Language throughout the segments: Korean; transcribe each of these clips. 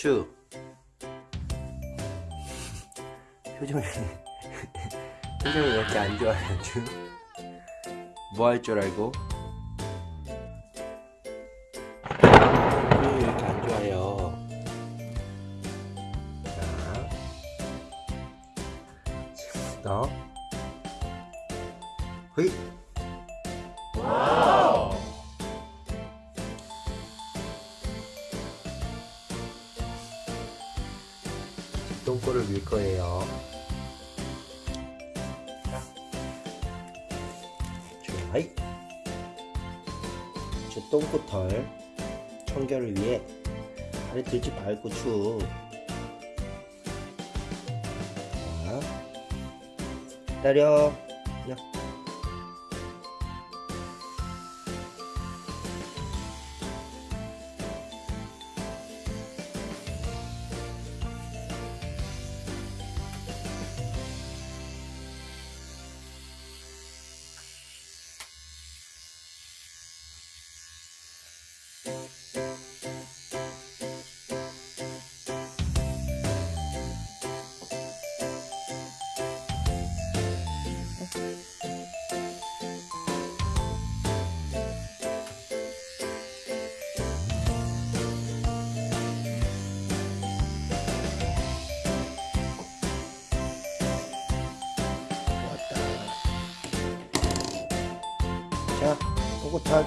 추 표정이 표정이 왜 이렇게 안 좋아요 추? 뭐할 줄 알고? 표정이 왜 이렇게 안 좋아요 자 너. 허이 똥꼬를 밀 거예요. 좋아이. 저 똥꼬털 청결을 위해 아래 들지 말고 추. 자, 기다려. 똥꼬털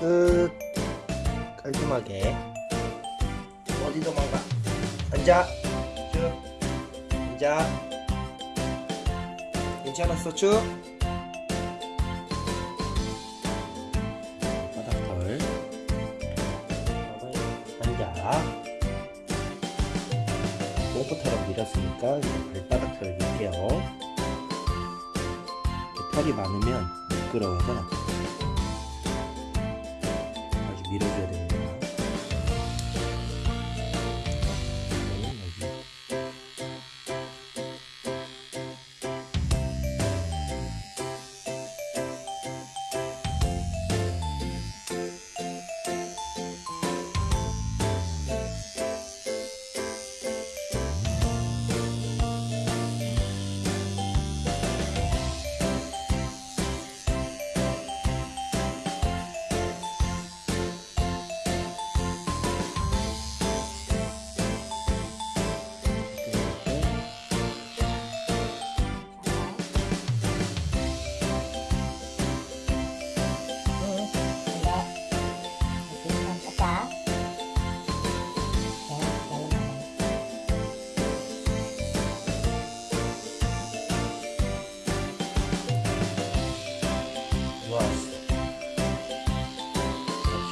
끝. 깔끔하게. 어디 도망가? 앉아. 쭉. 앉아. 괜찮았어, 쭉. 바닥털. 앉아. 똥꼬털을 밀었으니까 이제 발바닥 털을 밀게요. 털이 많으면 미끄러워서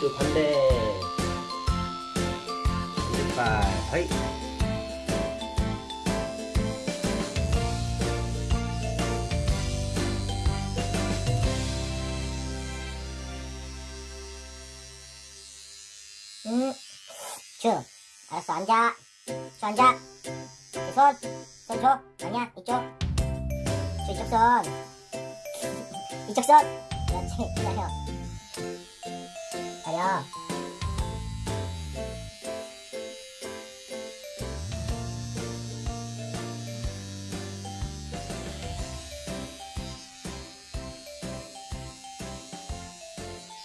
박수 반대. 반대발. 하이. 응. 주. 알았어, 앉아. 주 앉아. 그 손. 손 줘. 아니야, 이쪽. 주 이쪽 손. 이쪽 손. 그렇지, 기다려. 거예요.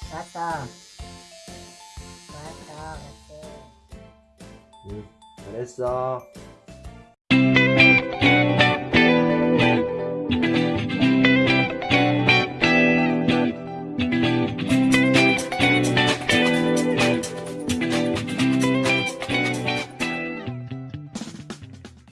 좋았어. 좋았어. 그렇지. 응, 잘했어.